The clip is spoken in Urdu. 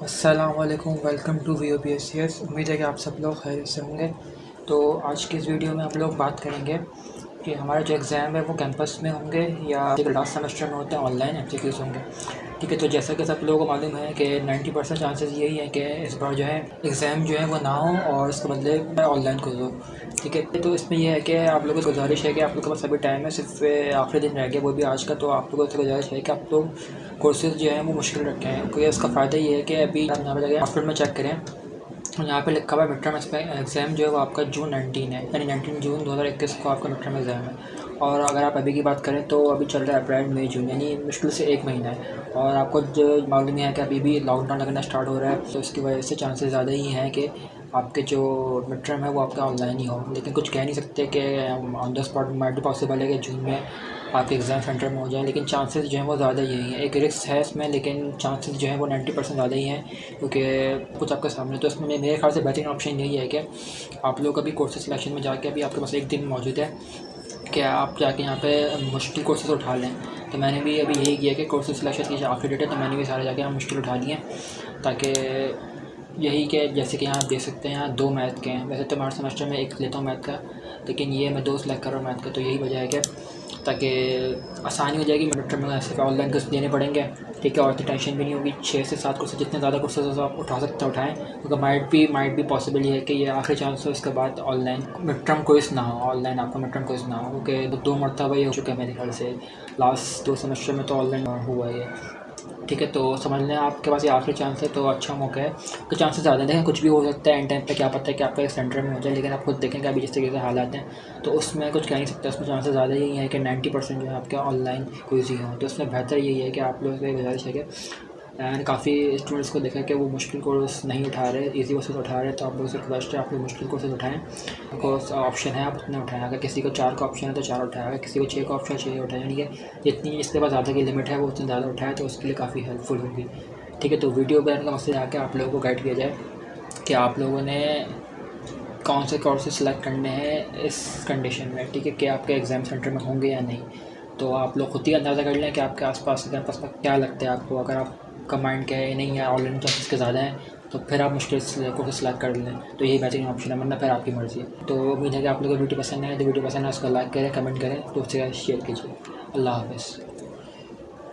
السلام علیکم، welcome to V O P S C S. امید ہے کہ آپ سب لوگ خیریت سے ہوں گے۔ تو آج کی اس ویڈیو میں ہم لوگ بات کریں گے کہ ہمارے جو ایگزام ہے وہ کیمپس میں ہوں گے یا لاسٹ سیمسٹر میں ہوتے ہیں آن لائن ایپلیکیوز ہوں گے۔ ٹھیک ہے تو جیسا کہ سب لوگوں کو معلوم ہے کہ نائنٹی پرسینٹ چانسز یہی ہے کہ اس بار جو ہے ایگزام جو ہے وہ نہ ہو اور اس کے بدلے آن لائن کر دو ٹھیک ہے؟ تو اس میں یہ ہے کہ آپ لوگوں کو گزارش ہے کہ آپ لوگوں کے پاس ابھی ٹائم ہے، صرف آخری دن رہ گیا وہ بھی آج کا، تو آپ لوگوں سے گزارش ہے کہ آپ لوگ کورسز جو ہیں وہ مشکل رکھے ہیں کیونکہ اس کا فائدہ یہ ہے کہ ابھی یہاں پہ جگہ ہاسپٹل میں چیک کریں۔ یہاں پہ لکھا ہوا ہے مڈ ٹرم ایگزام جو ہے وہ آپ کا جون نائنٹین ہے یعنی نائنٹین جون دو ہزار اکیس کو آپ کا مڈ ٹرم ایگزام ہے. اور اگر آپ ابھی کی بات کریں تو ابھی چل رہا ہے اپریل مئی جون یعنی مشکل سے ایک مہینہ ہے. اور آپ کو جو معلوم ہے کہ ابھی بھی لاک ڈاؤن لگنا اسٹارٹ ہو رہا ہے، تو اس کی وجہ سے چانسز زیادہ ہی ہیں کہ آپ کے جو مڈ ٹرم ہے وہ آپ کا آن لائن ہی ہو۔ لیکن کچھ کہہ نہیں سکتے کہ آن دا اسپاٹ مائٹ بھی پاسبل ہے کہ جون میں آپ کے ایگزام سینٹر میں ہو جائیں، لیکن چانسز جو ہیں وہ زیادہ ہی ہیں۔ ایک رسک ہے اس میں، لیکن چانسز جو ہیں وہ نائنٹی پرسینٹ زیادہ ہی ہیں۔ کیونکہ کچھ آپ کے سامنے تو اس میں میرے خیال سے بہترین آپشن یہی ہے کہ آپ لوگ ابھی کورسز سلیکشن میں جا کے ابھی آپ کے پاس ایک دن موجود ہے کہ آپ جا کے یہاں پہ مشکل کورسز اٹھا لیں۔ تو میں نے بھی ابھی یہی کیا کہ کورسز سلیکشن کی آخری ڈیٹ ہے، تو میں نے بھی سارے جا کے یہاں مشکل اٹھا لیے تاکہ یہی کہ جیسے کہ یہاں دیکھ سکتے ہیں، یہاں دو میتھ کے ہیں۔ ویسے تو ہمارے سیمسٹر میں ایک لیتا ہوں میتھ کا، لیکن یہ میں دو سلیکٹ کر رہا ہوں میتھ کا، تو یہی وجہ ہے کہ تاکہ آسانی ہو جائے گی میڈ ٹرم میں ایسے آن لائن کورس دینے پڑیں گے۔ ٹھیک ہے اور اتنی ٹینشن بھی نہیں ہوگی، چھ سے سات کورسز جتنے زیادہ کورسز آپ اٹھا سکتے ہیں، اٹھائیں۔ کیونکہ مائٹ بھی مائٹ بھی پاسبل یہ ہے کہ یہ آخری چانس ہو اس کے بعد online mid term quiz نہ ہو آن لائن آپ کا مڈ ٹرم کوئس نہ ہو۔ کیونکہ دو مرتبہ یہ ہو چکا ہے میرے خیال سے۔ لاسٹ دو سیمسٹر میں تو آن لائن ہوا ہے یہ۔ ٹھیک ہے، تو سمجھ لیں آپ کے پاس یہ آخری چانس ہے، تو اچھا موقع ہے۔ تو چانسز زیادہ ہیں۔ کچھ بھی ہو سکتا ہے اینڈ ٹائم پہ، کیا پتہ ہے کہ آپ کا ایک سینٹر میں ہو جائے، لیکن آپ خود دیکھیں کہ ابھی جس طریقے سے حالات ہیں، تو اس میں کچھ کہہ نہیں سکتا اس میں چانسز زیادہ یہی ہیں کہ نائنٹی پرسینٹ جو ہے، آپ کے آن لائن کوئزی ہوں۔ تو اس میں بہتر یہی ہے کہ آپ لوگوں سے گزارش ہے کہ اینڈ کافی اسٹوڈنٹس کو دیکھا کہ وہ مشکل کورس نہیں اٹھا رہے ایزی کورسز اٹھا رہے تو آپ لوگوں سے ریکویسٹ ہے آپ لوگ مشکل کورسز اٹھائیں کورس آپشن ہے آپ اتنے اٹھائیں اگر کسی کو چار کا آپشن ہے تو چار اٹھائے اگر کسی کو چھ کا آپشن ہے چھ اٹھائیں یعنی کہ جتنی اس کے پاس زیادہ کی لمٹ ہے وہ اتنی زیادہ اٹھائے تو اس کے لیے کافی ہیلپ فل ہوگی ٹھیک ہے تو ویڈیو بنانے کا مقصد آ کے آپ لوگوں کو گائڈ کیا جائے کہ آپ لوگوں نے کون سے کورسز سلیکٹ کرنے ہیں اس کنڈیشن میں ٹھیک ہے کہ آپ کے ایگزام سینٹر میں ہوں گے یا نہیں تو آپ لوگ خود ہی اندازہ کر لیں کہ آپ کے آس پاس کیمپس میں کیا لگتا ہے آپ کو اگر آپ کمانڈ کیا ہے نہیں ہے آن لائن کلاسز کے زیادہ ہیں تو پھر آپ مشکل سے سلیکٹ کر لیں تو یہی بہترین آپشن ہے ورنہ پھر آپ کی مرضی ہے تو امید ہے کہ آپ لوگوں کو ویڈیو پسند ہے تو ویڈیو پسند ہے اس کو لائک کریں کمنٹ کریں تو اس سے شیئر کیجیے اللہ حافظ